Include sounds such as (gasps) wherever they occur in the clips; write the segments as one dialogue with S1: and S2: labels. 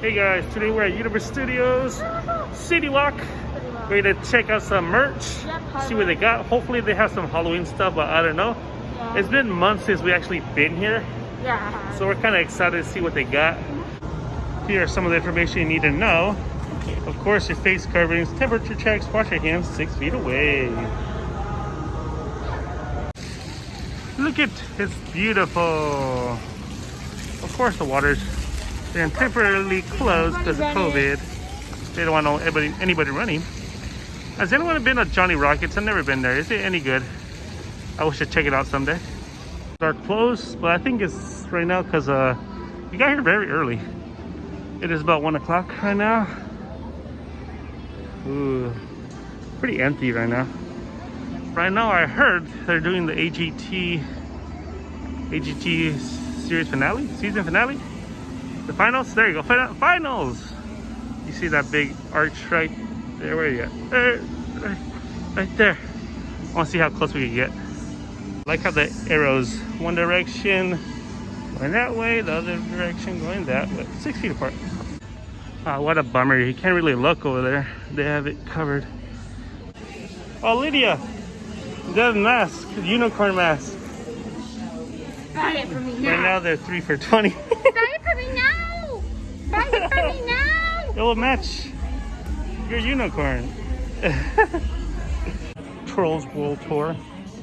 S1: Hey guys, today we're at Universal Studios City Walk. Ready to check out some merch, see what they got. Hopefully they have some Halloween stuff, but I don't know. It's been months since we actually been here,
S2: Yeah.
S1: so we're kind of excited to see what they got. Here are some of the information you need to know. Of course, your face coverings, temperature checks, wash your hands six feet away. Look at it's beautiful. Of course, the water's been temporarily closed because of COVID. They don't want no anybody, anybody running. Has anyone been to Johnny Rockets? I've never been there. Is it any good? I wish I'd check it out someday. They're closed, but I think it's right now because uh, we got here very early. It is about one o'clock right now. Ooh, pretty empty right now. Right now, I heard they're doing the AGT AGT series finale, season finale. The finals? There you go, Fin- finals! You see that big arch right there? Where are you at? There, right, right there. I want to see how close we can get. like how the arrows, one direction going that way, the other direction going that way. Six feet apart. Ah, what a bummer. You can't really look over there. They have it covered. Oh, Lydia! The mask, unicorn mask.
S2: Buy it for me
S1: Right
S2: now.
S1: now they're three for 20. (laughs)
S2: It for me now. It
S1: will match your unicorn. (laughs) Trolls World Tour.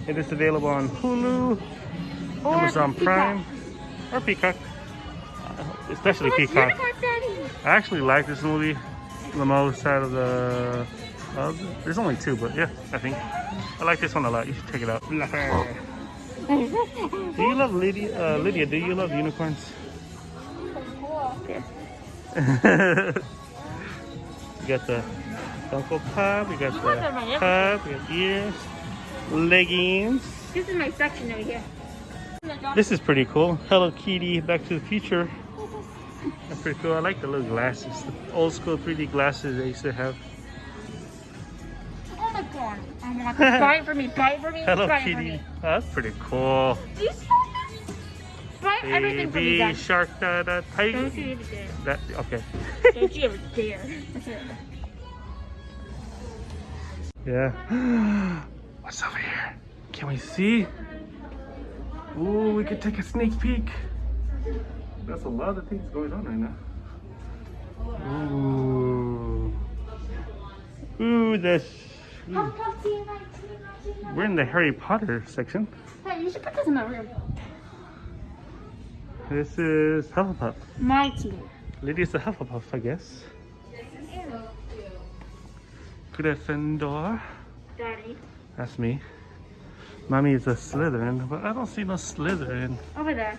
S1: It is available on Hulu,
S2: Or
S1: Amazon
S2: Peacock.
S1: Prime, or Peacock. Uh, Especially
S2: What's
S1: Peacock. I actually like this movie the most out of the. Uh, there's only two, but yeah, I think I like this one a lot. You should check it out. (laughs) do you love Lydia? Uh, Lydia, do you love unicorns? Okay. (laughs) you got the Funko Pop, we got
S2: You my
S1: the cup, we got ears, leggings.
S2: This is my section over here.
S1: This is pretty cool. Hello Kitty, Back to the Future. That's pretty cool. I like the little glasses, the old school 3D glasses they used to have.
S2: Oh my god. I want this. Buy it for me. Buy it for me. (laughs)
S1: Hello
S2: Buy it for
S1: Kitty. Oh, that's pretty cool.
S2: Buy everything
S1: Baby shark, da, da, tiger.
S2: Don't you ever dare.
S1: That okay.
S2: Don't you ever dare. (laughs)
S1: Yeah. (gasps) What's over here? Can we see? Ooh, we could take a sneak peek. That's a lot of things going on right now. Ooh. Ooh, this.
S2: Come, come, see you, night, see you, night, see.
S1: We're in the Harry Potter section.
S2: Hey, you should put this in my room.
S1: This is Hufflepuff.
S2: My team.
S1: Lydia's a Hufflepuff, I guess. Gryffindor.
S2: Daddy.
S1: That's me. Mommy is a Slytherin, but I don't see no Slytherin
S2: Over there.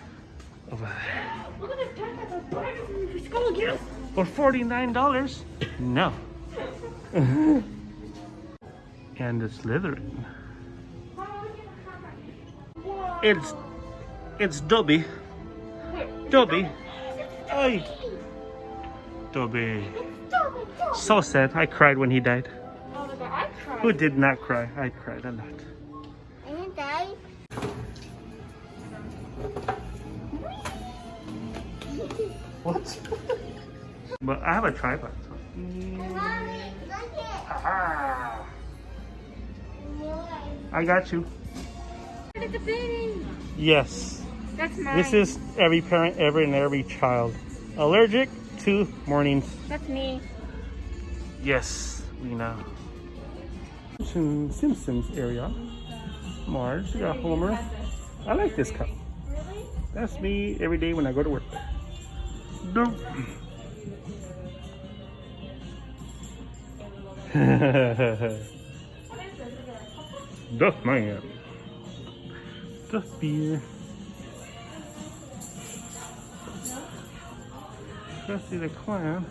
S1: over there.
S2: Look at this jacket. That's buy everything for school, yes.
S1: For $49? No. (laughs) and the Slytherin. It's it's Dobby. Dobby. Hey. Dobby. So sad. I cried when he died.
S2: I.
S1: Who did not cry? I cried a lot.
S2: Daddy.
S1: What? (laughs) but I have a tripod. so- I got you. Yes.
S2: That's mine.
S1: This is every parent ever and every child. Allergic to mornings.
S2: That's me.
S1: Yes, we know. Simpsons area. Marge, we got Homer. I like this cup. Really? That's me every day when I go to work. No. Duff man. Duff beer. Krusty the Clown.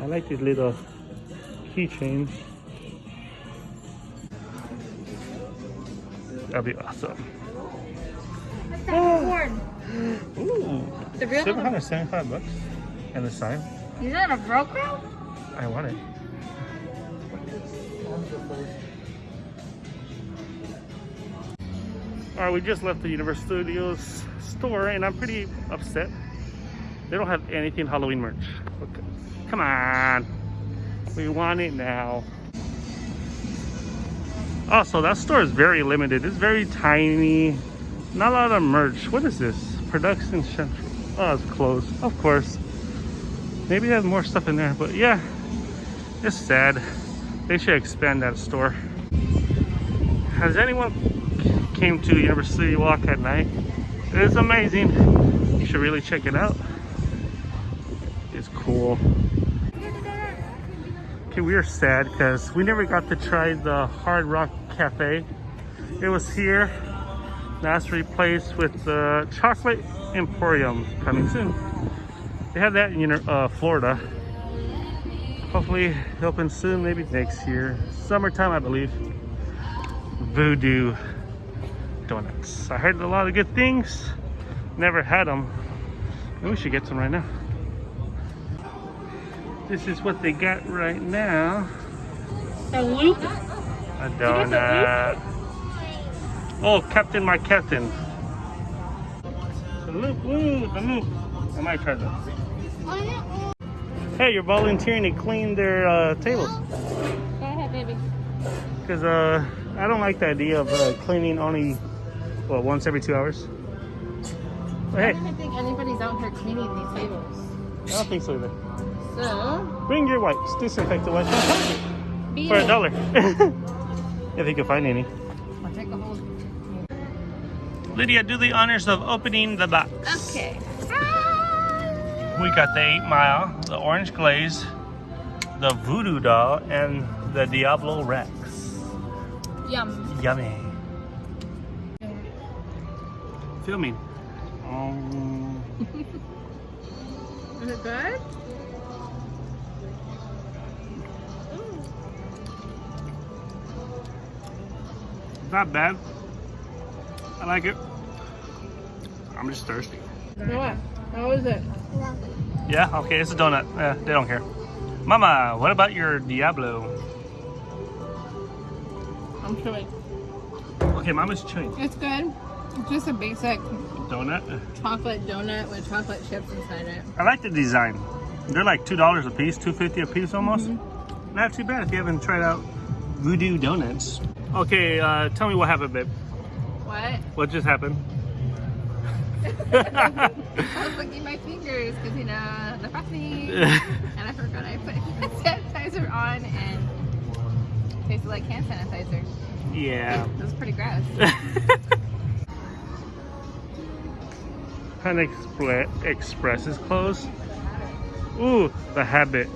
S1: I like these little keychains. That'd be awesome.
S2: What's that cord?
S1: Ooh,
S2: The real
S1: 775 bucks. And the sign.
S2: Is that a Velcro?
S1: I want it. All right, we just left the Universal Studios store and I'm pretty upset. They don't have anything Halloween merch. Okay. Come on. We want it now. Also, that store is very limited. It's very tiny. Not a lot of merch. What is this? Production Central. Oh, it's closed. Of course. Maybe there's more stuff in there. But yeah, it's sad. They should expand that store. Has anyone came to University Walk at night? It's amazing. You should really check it out. It's cool. Okay, we are sad because we never got to try the Hard Rock Cafe. It was here. Last replaced with the Chocolate Emporium coming soon. They have that in uh, Florida. Hopefully it opens soon, maybe next year. Summertime, I believe. Voodoo Donuts. I heard a lot of good things. Never had them. We should get some right now. This is what they got right now.
S2: A loop?
S1: A donut. Oh, Captain, my Captain. The loop, ooh, the loop. I might try that. Hey, you're volunteering to clean their uh, tables.
S2: Go ahead, baby.
S1: Because uh, I don't like the idea of uh, cleaning only, well, once every two hours. But
S2: I don't think anybody's out here cleaning these tables.
S1: I don't think so either.
S2: So,
S1: Bring your wipes, disinfectant wipes, for a dollar. (laughs) if you can find any.
S2: I'll take a whole.
S1: Lydia, do the honors of opening the box.
S2: Okay.
S1: We got the 8 Mile, the Orange Glaze, the Voodoo Doll, and the Diablo Rex.
S2: Yum.
S1: Yummy. Filming. (laughs) Um,
S2: Is it good?
S1: Not bad. I like it. I'm just thirsty.
S2: What? How is it?
S1: Yeah, okay, it's a donut. Yeah, they don't care. Mama, what about your Diablo?
S2: I'm chewing.
S1: Okay, Mama's chewing.
S2: It's good. It's just a basic
S1: Donut.
S2: chocolate donut with chocolate chips inside it.
S1: I like the design. They're like two dollars a piece, two fifty a piece almost.
S2: Mm-hmm.
S1: Not too bad if you haven't tried out Voodoo Donuts. Okay, uh, tell me what happened, babe.
S2: What?
S1: What just happened? (laughs)
S2: I was licking my fingers because you know the frosting, (laughs) and I forgot I put hand (laughs) sanitizer on and it tasted like hand sanitizer.
S1: yeah.
S2: It was pretty gross.
S1: Panda Expre- Express is closed. Ooh, the Habit.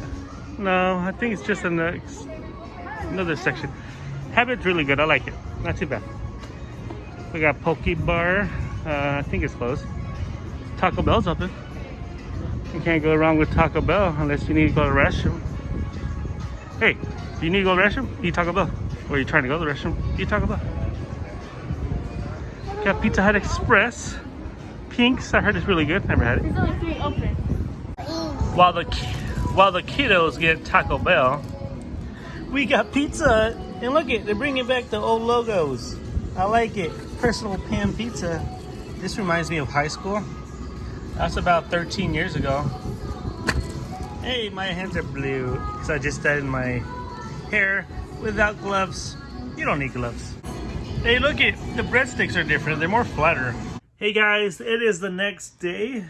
S1: No, I think it's just another another section. Habit's really good. I like it. Not too bad. We got Poke Bar. Uh, I think it's closed. Taco Bell's open. You can't go wrong with Taco Bell unless you need to go to the restroom. Hey, do you need to go to the restroom? Eat Taco Bell. Or you trying to go to the restroom? Eat Taco Bell. Got Pizza Hut Express. Pinks, I heard it's really good. Never had it.
S2: There's only three open.
S1: While the while the kiddos get Taco Bell, we got Pizza Hut. And look it, they're bringing back the old logos. I like it. Personal pan pizza. This reminds me of high school. That's about 13 years ago. Hey, my hands are blue because I just dyed my hair without gloves. You don't need gloves. Hey, look it, the breadsticks are different. They're more flatter. Hey guys, it is the next day.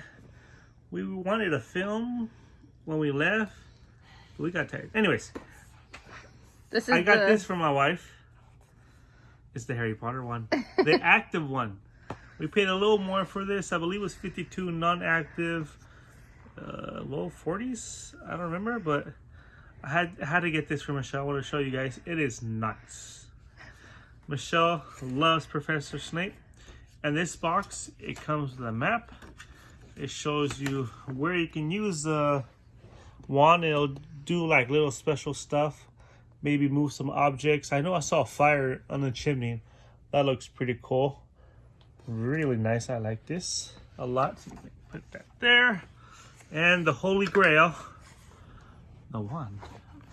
S1: We wanted to film when we left. We got tired. Anyways,
S2: This is
S1: I got
S2: the,
S1: this from my wife. It's the Harry Potter one, the (laughs) active one. We paid a little more for this. I believe it was 52 non-active, uh, low 40s. I don't remember, but I had had to get this for Michelle. I want to show you guys. It is nice. Michelle loves Professor Snape. And this box, it comes with a map. It shows you where you can use the wand. It'll do like little special stuff. Maybe move some objects. I know I saw a fire on the chimney. That looks pretty cool. Really nice. I like this a lot. Put that there. And the Holy Grail. The wand.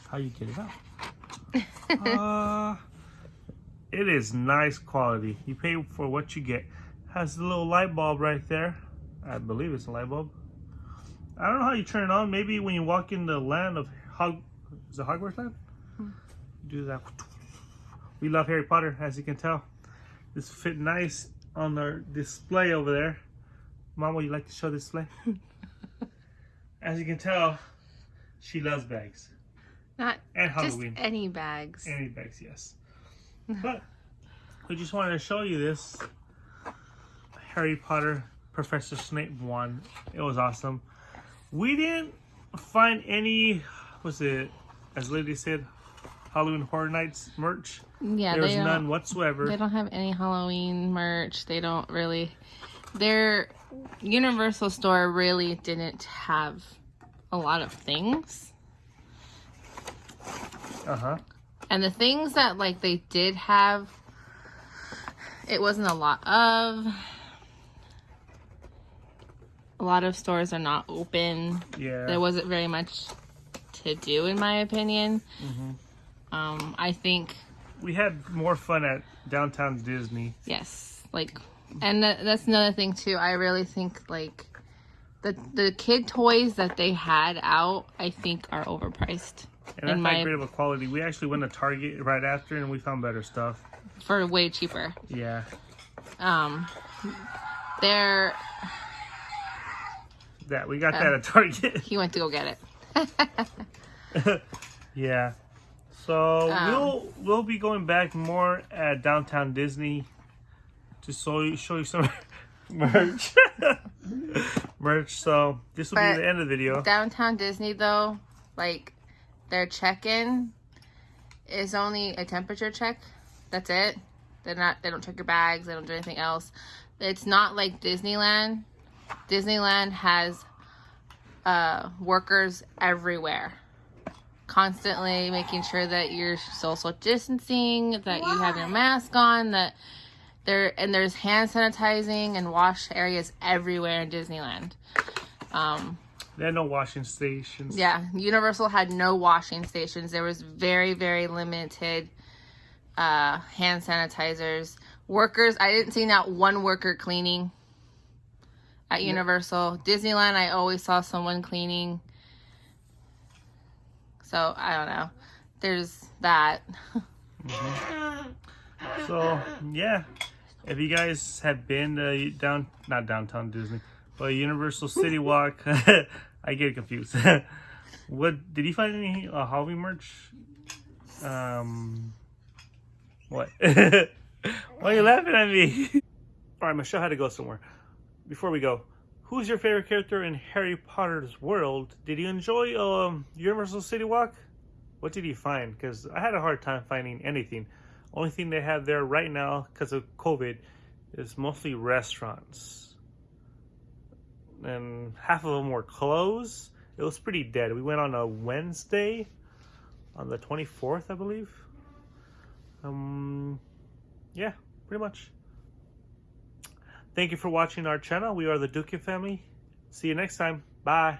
S1: How you get it out? (laughs) uh, it is nice quality. You pay for what you get. Has a little light bulb right there. I believe it's a light bulb. I don't know how you turn it on. Maybe when you walk in the land of Hog, is it Hogwarts land? Do that. We love Harry Potter, as you can tell. This fit nice on our display over there. Mom, would you like to show this display? (laughs) as you can tell, she loves bags
S2: Not
S1: and
S2: just
S1: Halloween.
S2: any bags.
S1: Any bags, yes. But we just wanted to show you this Harry Potter Professor Snape one. It was awesome. We didn't find any, was it, as Lady said, Halloween Horror Nights merch.
S2: Yeah,
S1: there was none whatsoever.
S2: They don't have any Halloween merch. They don't really. Their Universal store really didn't have a lot of things.
S1: Uh huh.
S2: And the things that like they did have, it wasn't a lot of. A lot of stores are not open.
S1: Yeah.
S2: There wasn't very much to do, in my opinion.
S1: Mm-hmm.
S2: Um, I think
S1: we had more fun at downtown Disney.
S2: Yes, like, and that, that's another thing too. I really think like the the kid toys that they had out, I think, are overpriced
S1: And that's not
S2: my-
S1: great of a quality. We actually went to Target right after and we found better stuff.
S2: for way cheaper.
S1: Yeah.
S2: Um, they're
S1: That we got
S2: Uh.
S1: that at Target.
S2: he went to go get it. (laughs) (laughs)
S1: yeah. So
S2: Um,
S1: we'll we'll be going back more at downtown Disney to show you show you some (laughs) merch. (laughs) merch. So this will be the end of the video.
S2: Downtown Disney though, like their check-in is only a temperature check. That's it. They're not. They don't check your bags. They don't do anything else. It's not like Disneyland. Disneyland has uh, workers everywhere, constantly making sure that you're social distancing, that you have your mask on, that there and there's hand sanitizing and wash areas everywhere in Disneyland. Um,
S1: There are no washing stations.
S2: yeah, Universal had no washing stations. There was very, very limited uh, hand sanitizers. Workers, I didn't see not one worker cleaning at Universal. Disneyland, I always saw someone cleaning. So I don't know. There's that.
S1: So yeah, if you guys have been to down not downtown Disney, but Universal City (laughs) Walk, (laughs) I get confused. (laughs) what did you find any uh, Halloween merch? Um, what? Why are you laughing at me? All right, Michelle had to go somewhere. Before we go, who's your favorite character in Harry Potter's world? Did you enjoy um, Universal City Walk? What did you find? Because I had a hard time finding anything. Only thing they have there right now, because of COVID, is mostly restaurants. And half of them were closed. It was pretty dead. We went on a Wednesday, on the 24th, I believe. Um, yeah, pretty much. Thank you for watching our channel. We are the Duke family. See you next time. Bye.